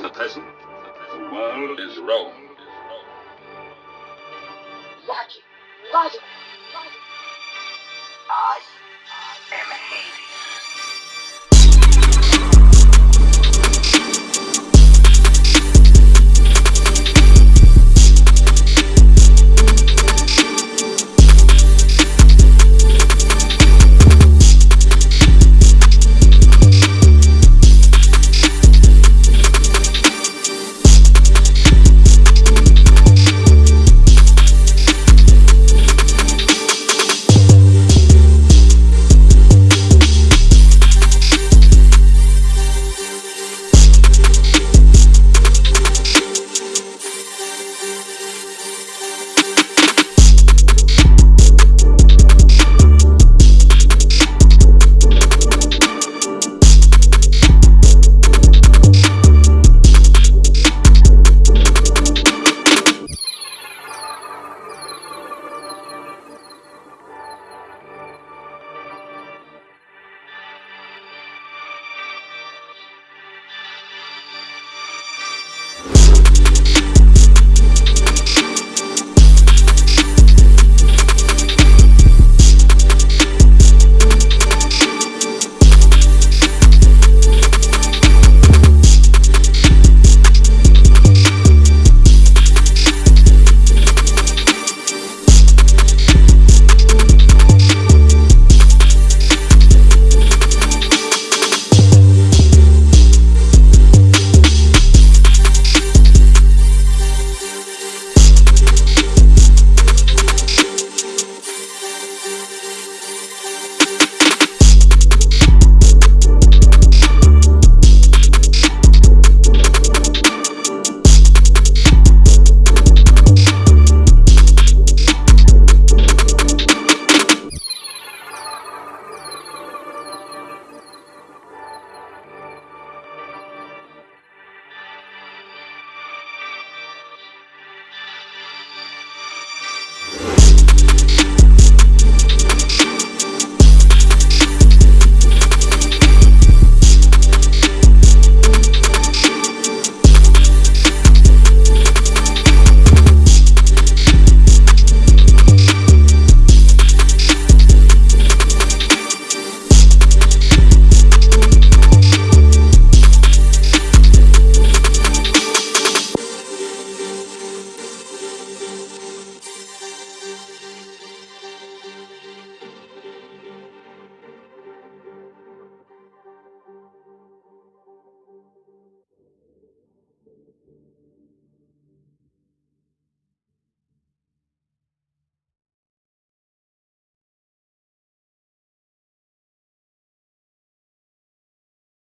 The present, the world is Rome. Logic. Logic.